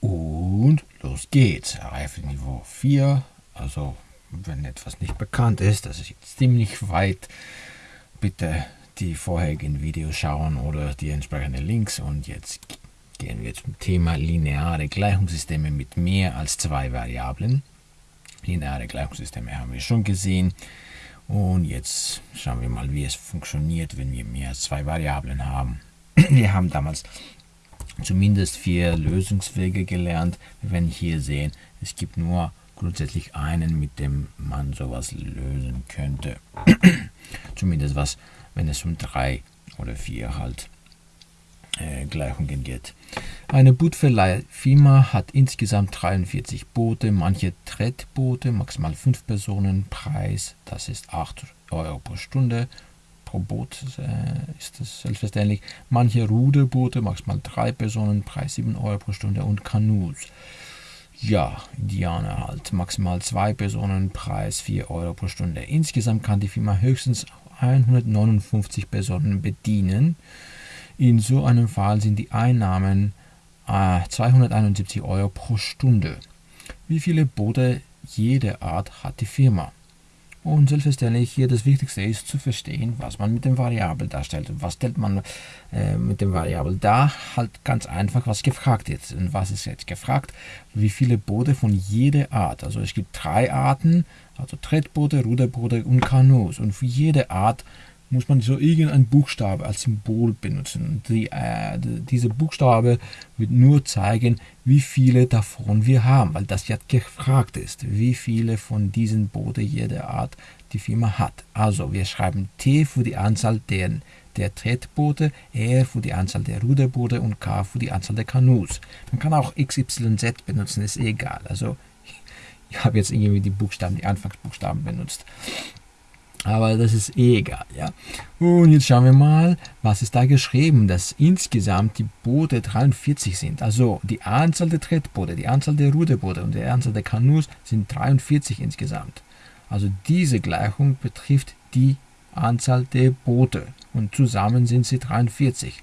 Und los geht's. Reifeniveau 4. Also, wenn etwas nicht bekannt ist, das ist jetzt ziemlich weit. Bitte die vorherigen Videos schauen oder die entsprechenden Links. Und jetzt gehen wir zum Thema lineare Gleichungssysteme mit mehr als zwei Variablen. Lineare Gleichungssysteme haben wir schon gesehen. Und jetzt schauen wir mal, wie es funktioniert, wenn wir mehr als zwei Variablen haben. Wir haben damals zumindest vier Lösungswege gelernt. Wir werden hier sehen, es gibt nur grundsätzlich einen, mit dem man sowas lösen könnte. zumindest was, wenn es um drei oder vier halt äh, Gleichungen geht. Eine Bootverleih-Firma hat insgesamt 43 Boote, manche Trettboote, maximal 5 Personen, Preis, das ist 8 Euro pro Stunde, pro Boot äh, ist das selbstverständlich. Manche Ruderboote, maximal 3 Personen, Preis 7 Euro pro Stunde und Kanus. Ja, Indianer halt, maximal 2 Personen, Preis 4 Euro pro Stunde. Insgesamt kann die Firma höchstens 159 Personen bedienen. In so einem Fall sind die Einnahmen äh, 271 Euro pro Stunde. Wie viele Boote jede Art hat die Firma? Und selbstverständlich hier das Wichtigste ist zu verstehen, was man mit dem Variabel darstellt. Was stellt man äh, mit dem Variabel dar? Halt ganz einfach, was gefragt ist. Und was ist jetzt gefragt? Wie viele Boote von jeder Art? Also es gibt drei Arten, also Trettboote, Ruderboote und Kanus. Und für jede Art muss man so irgendein Buchstabe als Symbol benutzen. Die, äh, diese Buchstabe wird nur zeigen, wie viele davon wir haben, weil das ja gefragt ist, wie viele von diesen Booten jeder Art die Firma hat. Also wir schreiben T für die Anzahl der, der Tretboote, R für die Anzahl der Ruderboote und K für die Anzahl der Kanus. Man kann auch XYZ benutzen, ist egal. Also ich habe jetzt irgendwie die Buchstaben, die Anfangsbuchstaben benutzt. Aber das ist eh egal, ja. Und jetzt schauen wir mal, was ist da geschrieben, dass insgesamt die Boote 43 sind. Also die Anzahl der Trettboote, die Anzahl der Ruderboote und die Anzahl der Kanus sind 43 insgesamt. Also diese Gleichung betrifft die Anzahl der Boote und zusammen sind sie 43.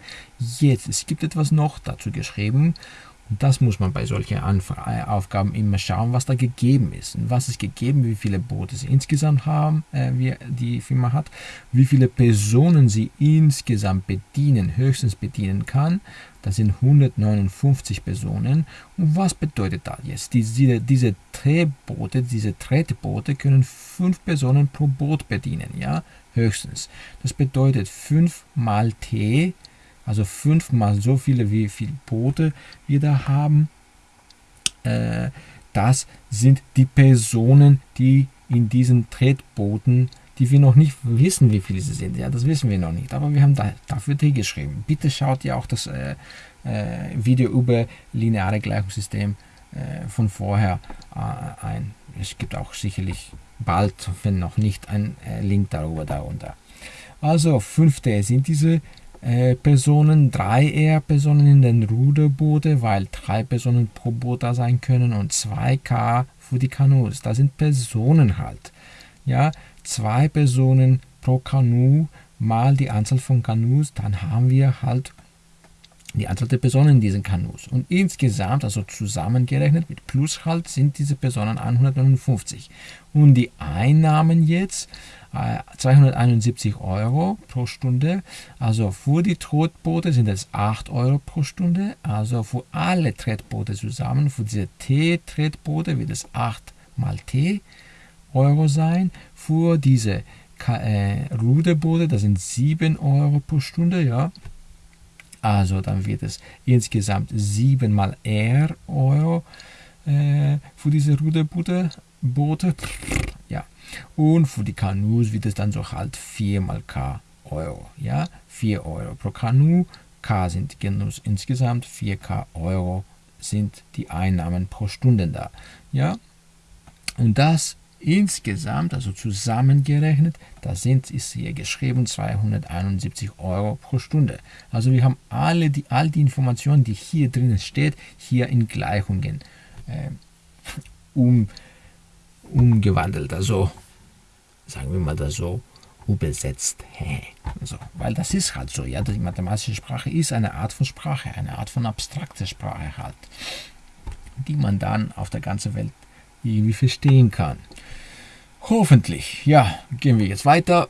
Jetzt, es gibt etwas noch dazu geschrieben das muss man bei solchen äh, Aufgaben immer schauen, was da gegeben ist. Was ist gegeben, wie viele Boote sie insgesamt haben, äh, wie die Firma hat, wie viele Personen sie insgesamt bedienen, höchstens bedienen kann. Das sind 159 Personen. Und was bedeutet das jetzt? Diese, diese Drehboote, diese Tretboote können fünf Personen pro Boot bedienen, ja, höchstens. Das bedeutet 5 mal T also fünfmal so viele, wie viele Boote wir da haben. Äh, das sind die Personen, die in diesen Tretbooten, die wir noch nicht wissen, wie viele sie sind. Ja, das wissen wir noch nicht. Aber wir haben da, dafür T geschrieben. Bitte schaut ihr auch das äh, äh, Video über lineare Gleichungssystem äh, von vorher äh, ein. Es gibt auch sicherlich bald, wenn noch nicht, ein äh, Link darüber darunter. Also 5T sind diese äh, Personen, drei eher Personen in den Ruderboote, weil drei Personen pro Boot da sein können und 2K für die Kanus. Das sind Personen halt. Ja, zwei Personen pro Kanu mal die Anzahl von Kanus, dann haben wir halt die Anzahl der Personen in diesen Kanus. Und insgesamt, also zusammengerechnet mit Plus halt, sind diese Personen 159. Und die Einnahmen jetzt 271 äh, Euro pro Stunde. Also für die Tretboote sind es 8 Euro pro Stunde. Also für alle Tretboote zusammen, für diese T-Tretboote wird es 8 mal T Euro sein. Für diese äh, Ruderboote, das sind 7 Euro pro Stunde, ja. Also dann wird es insgesamt 7 mal R Euro äh, für diese Ruderboote. Boote. Ja. Und für die Kanus wird es dann so halt 4 mal K Euro. Ja, 4 Euro pro Kanu. K sind Genus insgesamt 4K Euro sind die Einnahmen pro Stunde da. Ja, und das insgesamt, also zusammengerechnet, da sind, ist hier geschrieben 271 Euro pro Stunde. Also wir haben alle die, all die Informationen, die hier drinnen steht, hier in Gleichungen äh, um, umgewandelt. Also sagen wir mal das so, übersetzt. Also, weil das ist halt so, ja, die mathematische Sprache ist eine Art von Sprache, eine Art von abstrakter Sprache halt. die man dann auf der ganzen Welt irgendwie verstehen kann. Hoffentlich. Ja, gehen wir jetzt weiter.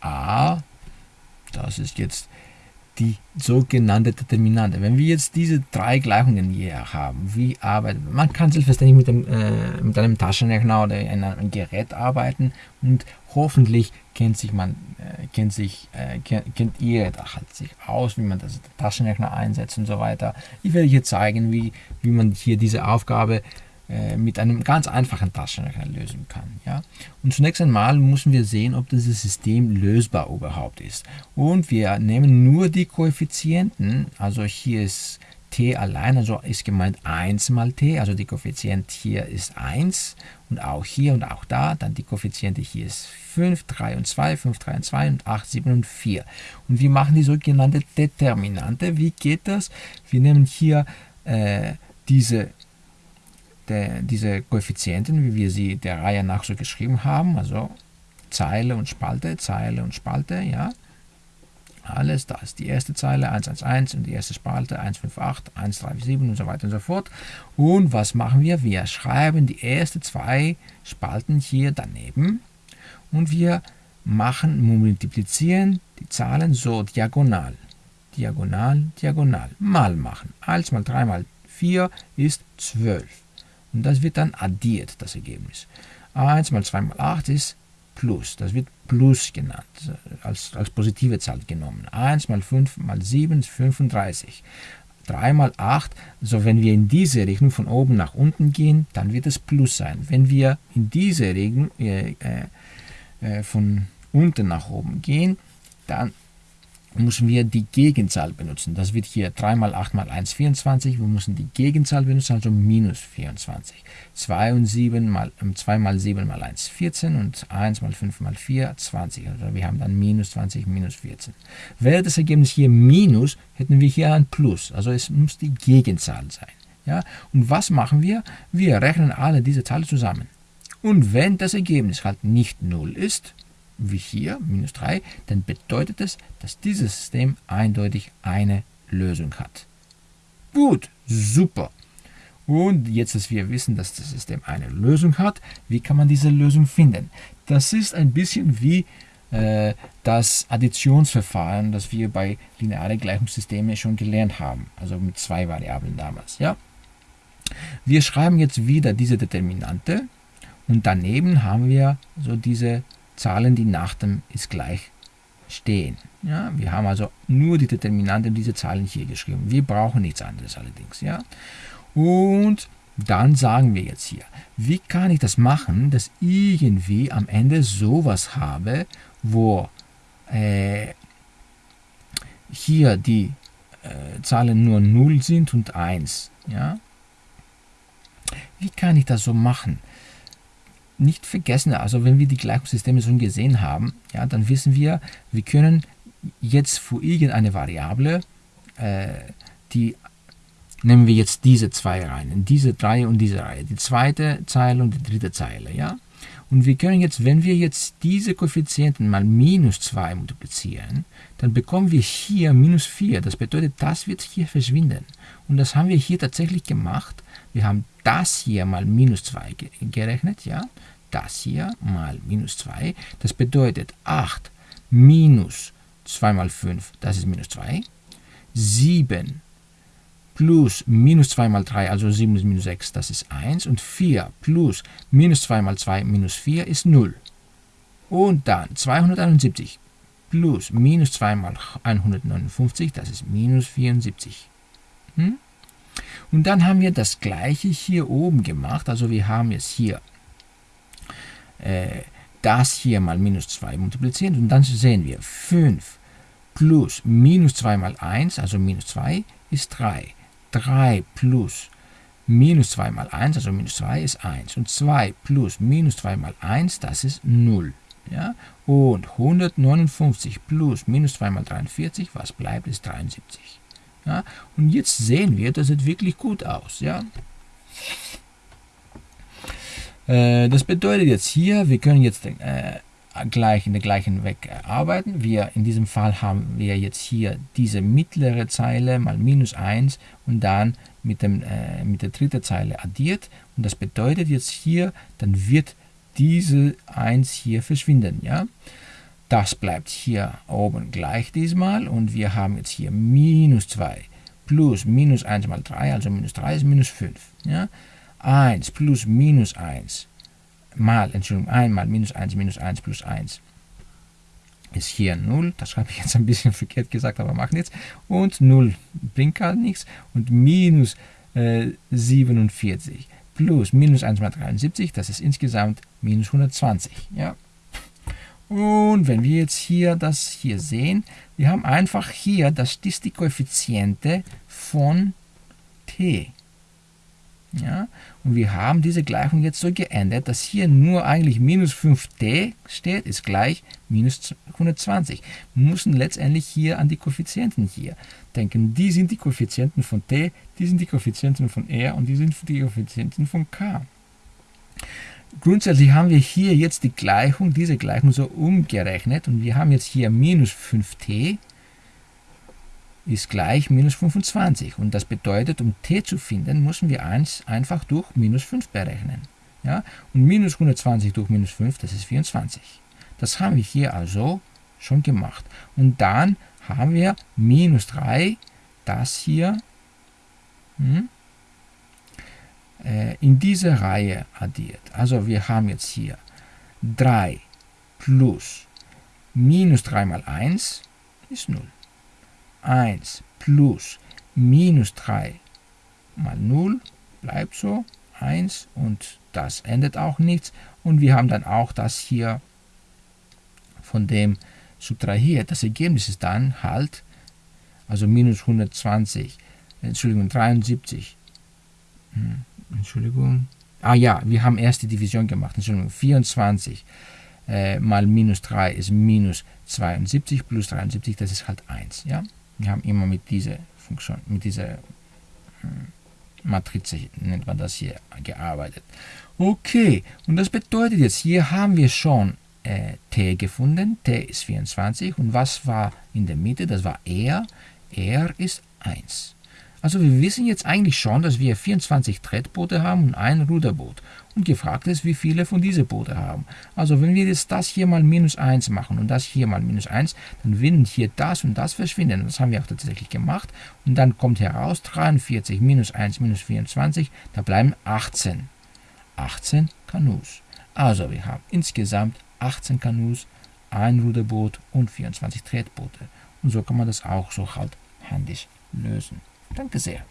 A, das ist jetzt die sogenannte Determinante. Wenn wir jetzt diese drei Gleichungen hier haben, wie arbeitet man? kann selbstverständlich mit, dem, äh, mit einem Taschenrechner oder einem Gerät arbeiten und hoffentlich kennt sich man, äh, kennt sich, äh, kennt, kennt ihr da halt sich aus, wie man das Taschenrechner einsetzt und so weiter. Ich werde hier zeigen, wie, wie man hier diese Aufgabe mit einem ganz einfachen Taschenrechner lösen kann. Ja? Und zunächst einmal müssen wir sehen, ob dieses System lösbar überhaupt ist. Und wir nehmen nur die Koeffizienten, also hier ist t allein, also ist gemeint 1 mal t, also die Koeffizient hier ist 1 und auch hier und auch da, dann die Koeffiziente hier ist 5, 3 und 2, 5, 3 und 2 und 8, 7 und 4. Und wir machen die sogenannte Determinante. Wie geht das? Wir nehmen hier äh, diese der, diese Koeffizienten, wie wir sie der Reihe nach so geschrieben haben, also Zeile und Spalte, Zeile und Spalte, ja, alles, da ist die erste Zeile 111 und die erste Spalte 158, 137 und so weiter und so fort. Und was machen wir? Wir schreiben die ersten zwei Spalten hier daneben und wir machen, multiplizieren die Zahlen so diagonal. Diagonal, diagonal. Mal machen. 1 mal 3 mal 4 ist 12. Und das wird dann addiert, das Ergebnis. 1 mal 2 mal 8 ist Plus. Das wird Plus genannt, als, als positive Zahl genommen. 1 mal 5 mal 7 ist 35. 3 mal 8, also wenn wir in diese Richtung von oben nach unten gehen, dann wird es Plus sein. Wenn wir in diese Richtung äh, äh, von unten nach oben gehen, dann müssen wir die Gegenzahl benutzen. Das wird hier 3 mal 8 mal 1, 24. Wir müssen die Gegenzahl benutzen, also minus 24. 2 und 7 mal, 2 ähm, mal 7 mal 1, 14 und 1 mal 5 mal 4, 20. Also wir haben dann minus 20, minus 14. Wäre das Ergebnis hier minus, hätten wir hier ein Plus. Also es muss die Gegenzahl sein. Ja? Und was machen wir? Wir rechnen alle diese Zahlen zusammen. Und wenn das Ergebnis halt nicht 0 ist, wie hier, minus 3, dann bedeutet es, dass dieses System eindeutig eine Lösung hat. Gut, super. Und jetzt, dass wir wissen, dass das System eine Lösung hat, wie kann man diese Lösung finden? Das ist ein bisschen wie äh, das Additionsverfahren, das wir bei linearen Gleichungssystemen schon gelernt haben, also mit zwei Variablen damals. Ja? Wir schreiben jetzt wieder diese Determinante und daneben haben wir so diese Zahlen, die nach dem ist gleich stehen. Ja, wir haben also nur die Determinante und diese Zahlen hier geschrieben. Wir brauchen nichts anderes allerdings. Ja. Und dann sagen wir jetzt hier, wie kann ich das machen, dass irgendwie am Ende sowas habe, wo äh, hier die äh, Zahlen nur 0 sind und 1. Ja? Wie kann ich das so machen? Nicht vergessen, also wenn wir die Gleichungssysteme schon gesehen haben, ja, dann wissen wir, wir können jetzt für irgendeine Variable, äh, die nehmen wir jetzt diese zwei Reihen, diese drei und diese Reihe, die zweite Zeile und die dritte Zeile, ja. Und wir können jetzt, wenn wir jetzt diese Koeffizienten mal minus 2 multiplizieren, dann bekommen wir hier minus 4. Das bedeutet, das wird hier verschwinden. Und das haben wir hier tatsächlich gemacht. Wir haben das hier mal minus 2 gerechnet, ja. Das hier mal minus 2. Das bedeutet 8 minus 2 mal 5, das ist minus 2. 7 plus minus 2 mal 3, also 7 ist minus 6, das ist 1. Und 4 plus minus 2 mal 2 minus 4 ist 0. Und dann 271 plus minus 2 mal 159, das ist minus 74. Hm? Und dann haben wir das gleiche hier oben gemacht. Also wir haben jetzt hier äh, das hier mal minus 2 multipliziert und dann sehen wir 5 plus minus 2 mal 1, also minus 2, ist 3. 3 plus minus 2 mal 1, also minus 2 ist 1. Und 2 plus minus 2 mal 1, das ist 0. Ja? Und 159 plus minus 2 mal 43, was bleibt, ist 73. Ja? Und jetzt sehen wir, das sieht wirklich gut aus. Ja? Äh, das bedeutet jetzt hier, wir können jetzt äh, gleich in der gleichen Weg arbeiten. Wir, in diesem Fall haben wir jetzt hier diese mittlere Zeile mal minus 1 und dann mit, dem, äh, mit der dritten Zeile addiert. Und das bedeutet jetzt hier, dann wird diese 1 hier verschwinden. Ja? Das bleibt hier oben gleich diesmal und wir haben jetzt hier minus 2 plus minus 1 mal 3, also minus 3 ist minus 5. Ja? 1 plus minus 1 mal, Entschuldigung, 1 mal minus 1 minus 1 plus 1 ist hier 0. Das habe ich jetzt ein bisschen verkehrt gesagt, aber macht nichts. Und 0 bringt gar nichts. Und minus äh, 47 plus minus 1 mal 73, das ist insgesamt minus 120. Ja. Und wenn wir jetzt hier das hier sehen, wir haben einfach hier, das ist die Koeffiziente von t. Ja? Und wir haben diese Gleichung jetzt so geändert, dass hier nur eigentlich minus 5t steht, ist gleich minus 120. Wir müssen letztendlich hier an die Koeffizienten hier denken. Die sind die Koeffizienten von t, die sind die Koeffizienten von r und die sind die Koeffizienten von k. Grundsätzlich haben wir hier jetzt die Gleichung, diese Gleichung so umgerechnet und wir haben jetzt hier minus 5t ist gleich minus 25. Und das bedeutet, um t zu finden, müssen wir 1 einfach durch minus 5 berechnen. Ja? Und minus 120 durch minus 5, das ist 24. Das haben wir hier also schon gemacht. Und dann haben wir minus 3, das hier hm, äh, in diese Reihe addiert. Also wir haben jetzt hier 3 plus minus 3 mal 1 ist 0. 1 plus minus 3 mal 0 bleibt so 1 und das ändert auch nichts und wir haben dann auch das hier von dem subtrahiert. Das Ergebnis ist dann halt, also minus 120, Entschuldigung, 73, hm, Entschuldigung, ah ja, wir haben erst die Division gemacht, Entschuldigung, 24 äh, mal minus 3 ist minus 72 plus 73, das ist halt 1, ja. Wir haben immer mit dieser Funktion, mit dieser hm, Matrize, nennt man das hier, gearbeitet. Okay, und das bedeutet jetzt, hier haben wir schon äh, t gefunden. t ist 24. Und was war in der Mitte? Das war r. r ist 1. Also wir wissen jetzt eigentlich schon, dass wir 24 Tretboote haben und ein Ruderboot. Und gefragt ist, wie viele von diesen Boote haben. Also wenn wir jetzt das hier mal minus 1 machen und das hier mal minus 1, dann werden hier das und das verschwinden. Das haben wir auch tatsächlich gemacht. Und dann kommt heraus 43 minus 1 minus 24, da bleiben 18. 18 Kanus. Also wir haben insgesamt 18 Kanus, ein Ruderboot und 24 Tretboote. Und so kann man das auch so halt händisch lösen. Danke sehr.